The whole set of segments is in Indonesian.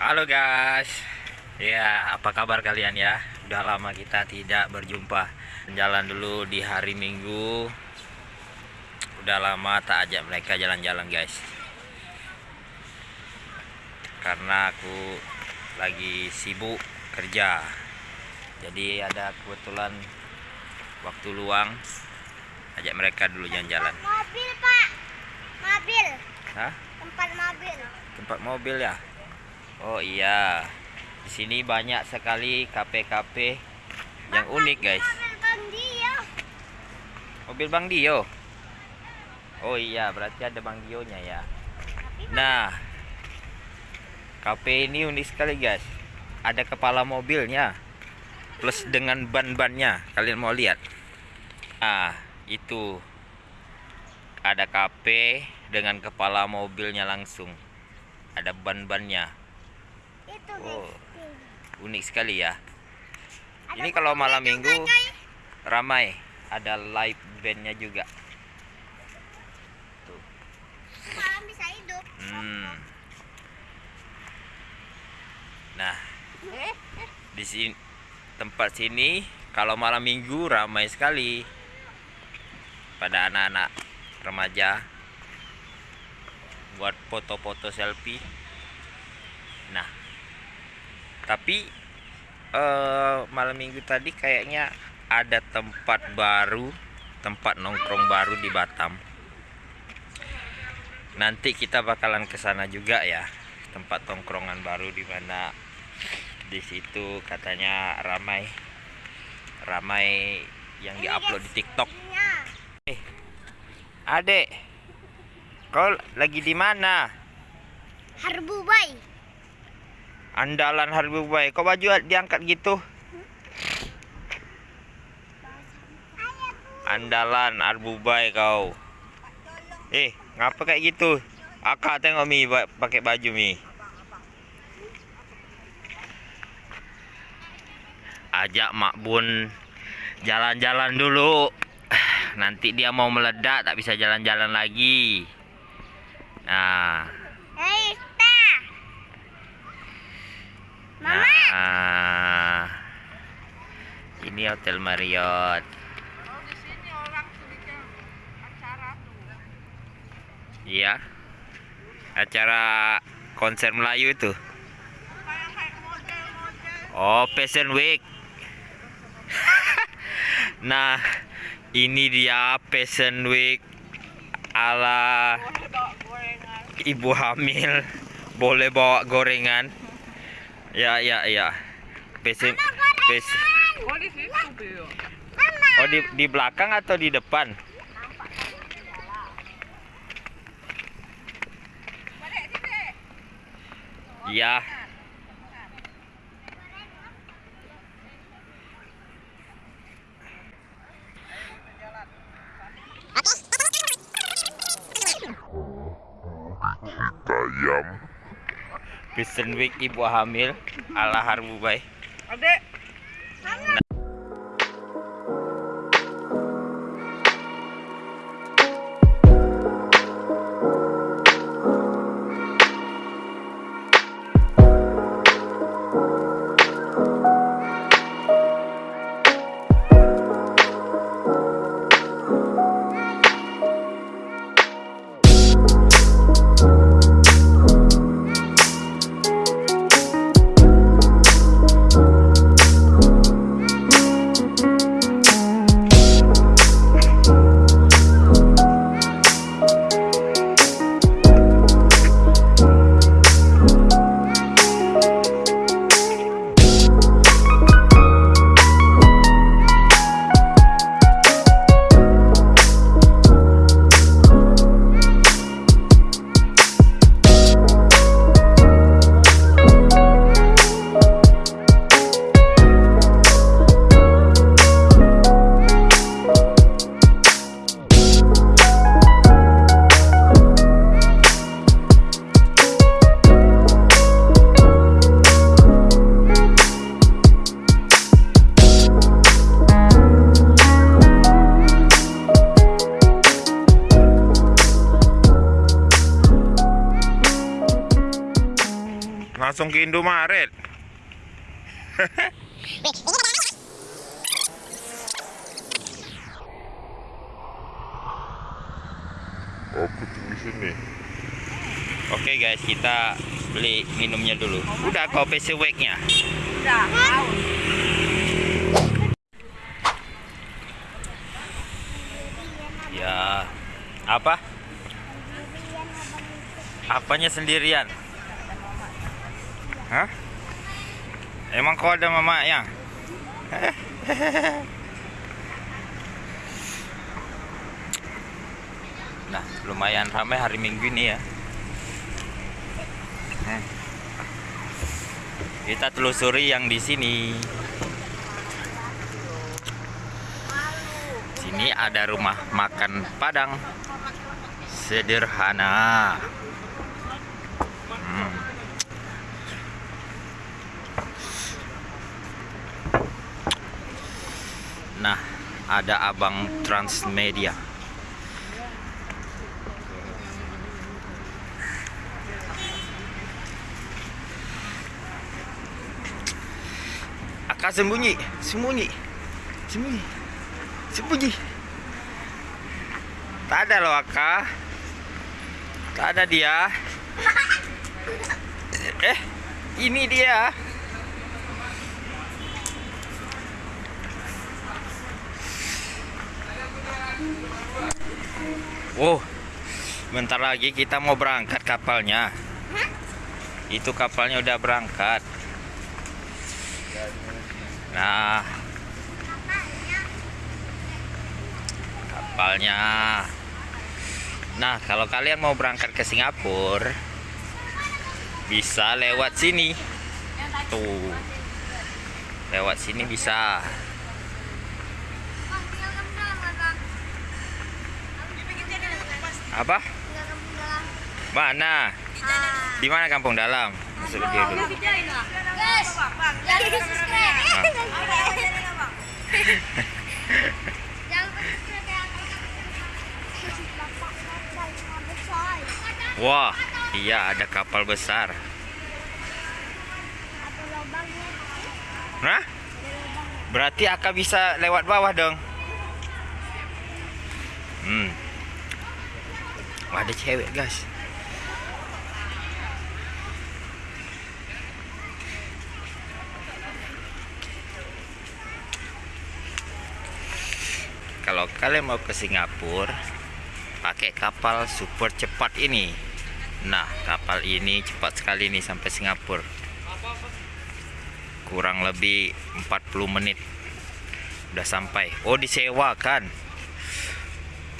Halo guys. Ya apa kabar kalian ya? Udah lama kita tidak berjumpa. Jalan dulu di hari minggu. Udah lama tak ajak mereka jalan-jalan guys. Karena aku lagi sibuk kerja. Jadi ada kebetulan Waktu luang. Ajak mereka dulu jalan-jalan. Mobil pak, mobil, Hah? tempat mobil. Tempat mobil ya? Oh iya. Di sini banyak sekali kafe-kafe yang unik, guys. Mobil Bang Dio. Mobil Bang Dio. Oh iya, berarti ada Bang Dio-nya ya. Nah, kafe ini unik sekali, guys. Ada kepala mobilnya plus dengan ban-bannya. Kalian mau lihat? Ah, itu ada kafe dengan kepala mobilnya langsung. Ada ban-bannya. Itu Oh. Unik sekali ya. Ada Ini kalau malam minggu ramai. Ada live bandnya juga. Tuh. Malam bisa hidup. Hmm. Nah, di sini tempat sini kalau malam minggu ramai sekali pada anak-anak remaja buat foto-foto selfie. Tapi eh, malam minggu tadi kayaknya ada tempat baru, tempat nongkrong baru di Batam. Nanti kita bakalan ke sana juga ya, tempat tongkrongan baru di mana di situ katanya ramai ramai yang diupload di TikTok. mobilnya. Adek, kau lagi di mana? Harbu Bay. Andalan Harbubai. Kau baju diangkat gitu? Andalan Arbubai kau. Eh, ngapa kayak gitu? Akak tengok mi pakai baju mi. Ajak Mak Bun jalan-jalan dulu. Nanti dia mau meledak tak bisa jalan-jalan lagi. Nah, Mama. Nah, ini Hotel Marriott. Oh di sini orang acara tuh. Iya. Acara konser Melayu itu. Oh, Fashion Week. nah, ini dia Fashion Week ala ibu hamil. Boleh bawa gorengan. Ya, ya, ya. Fashion, fashion. Oh di situ. Oh, di, di belakang atau di depan? Balik Fashion Week ibu hamil ala Harbubai. Adek. Langsung ke Indomaret. Aku tunggu sini. Oke guys, kita beli minumnya dulu. Udah kopi seweknya. Udah. Ya. Apa? Apanya sendirian? Hah? Emang kau ada mama yang? Nah, lumayan ramai hari Minggu ini ya. Kita telusuri yang di sini. Sini ada rumah makan Padang. Sederhana. Hmm. Nah, ada abang Transmedia. Akak sembunyi, sembunyi, sembunyi, sembunyi. Tak ada loh Akak. Tak ada dia. Eh, ini dia. Oh, bentar lagi kita mau berangkat kapalnya. Itu kapalnya udah berangkat. Nah, kapalnya. Nah, kalau kalian mau berangkat ke Singapura, bisa lewat sini. Tuh, lewat sini bisa. Apa? Mana? Di mana kampung dalam? Masuk dia dulu. Guys, jangan lupa subscribe. Jangan lupa subscribe. Bapak kapal yang besar. Wah, iya ada kapal besar. Hah? Berarti Aka bisa lewat bawah dong. Hmm. Wah, ada cewek, guys. Kalau kalian mau ke Singapura, pakai kapal super cepat ini. Nah, kapal ini cepat sekali nih sampai Singapura kurang lebih 40 menit udah sampai oh disewakan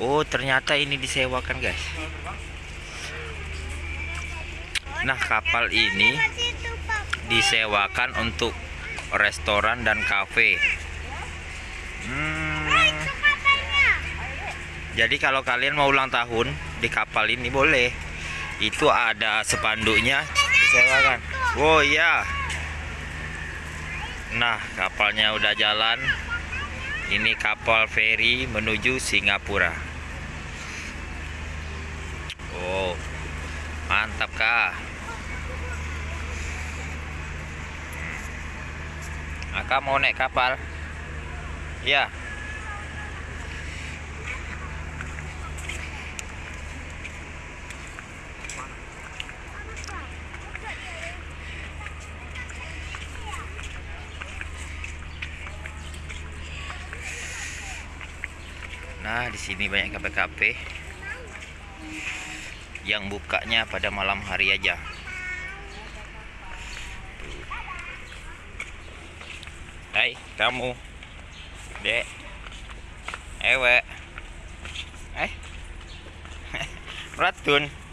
oh ternyata ini disewakan guys. Nah kapal ini disewakan untuk restoran dan kafe. Hmm, jadi kalau kalian mau ulang tahun di kapal ini boleh. Itu ada spanduknya disewakan. Oh iya. Nah, kapalnya udah jalan. Ini kapal feri menuju Singapura. Oh, mantap kah? Aka mau naik kapal? Ya. Nah, di sini banyak kafe-kafe yang bukanya pada malam hari aja. Hai, kamu. Dek. Ewe. Eh. Ratun.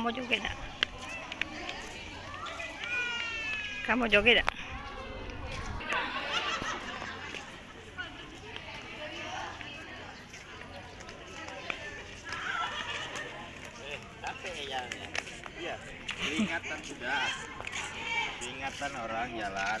Kau mau joget tak? Kamu joget tak? Iya, peringatan sudah. Peringatan orang jalan.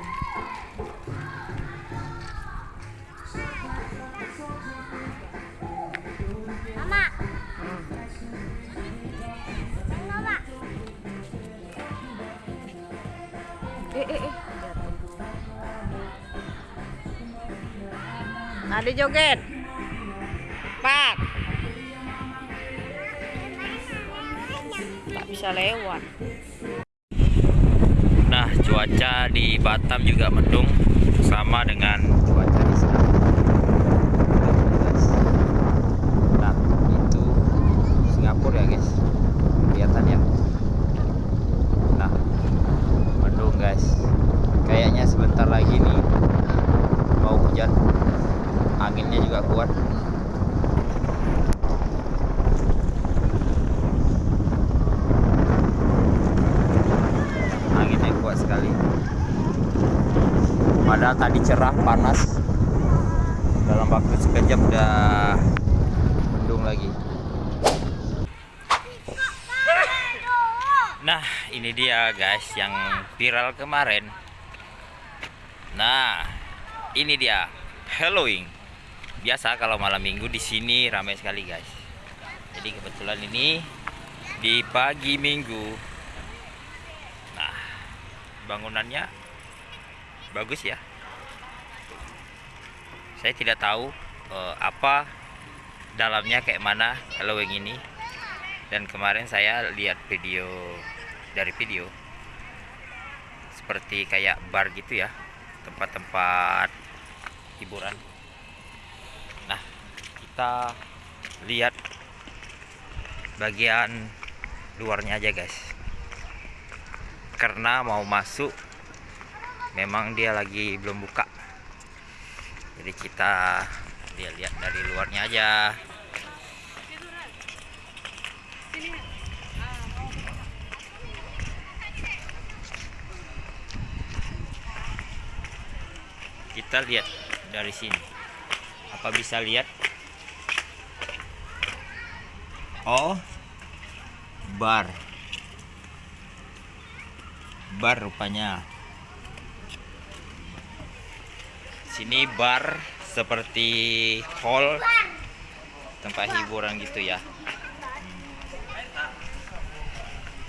Ade joget. Pak. Tak bisa lewat. Nah, cuaca di Batam juga mendung sama dengan cuaca di sana. Nah, itu Singapura ya, guys. Kelihatan ya. Nah, mendung, guys. Kayaknya sebentar lagi nih mau hujan. Anginnya juga kuat. anginnya kuat sekali. Padahal tadi cerah panas. Dalam waktu sekejap udah mendung lagi. Nah ini dia guys yang viral kemarin. Nah ini dia Halloween biasa kalau malam minggu di sini ramai sekali guys jadi kebetulan ini di pagi minggu Nah, bangunannya bagus ya. Saya tidak tahu eh, apa dalamnya kayak mana Halloween ini. Dan kemarin saya lihat video dari video seperti kayak bar gitu ya, tempat-tempat hiburan. Kita lihat bagian luarnya aja guys. Karena mau masuk memang dia lagi belum buka. Jadi kita lihat dari luarnya aja. Kita lihat dari sini. Apa bisa lihat oh bar. Bar rupanya. Sini bar seperti hall tempat hiburan gitu ya